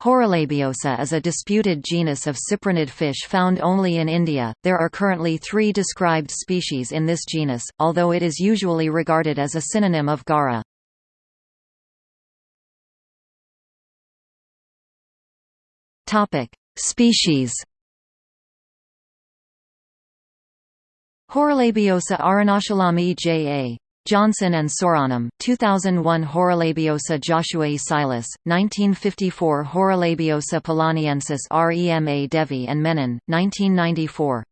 Horalabiosa is a disputed genus of cyprinid fish found only in India. There are currently three described species in this genus, although it is usually regarded as a synonym of Garra. Topic: Species. Horalabiosa arunachalami J.A. Johnson and Soranam, 2001 Horalabiosa joshuai silas, 1954 Horalabiosa palaniensis Rema Devi and Menon, 1994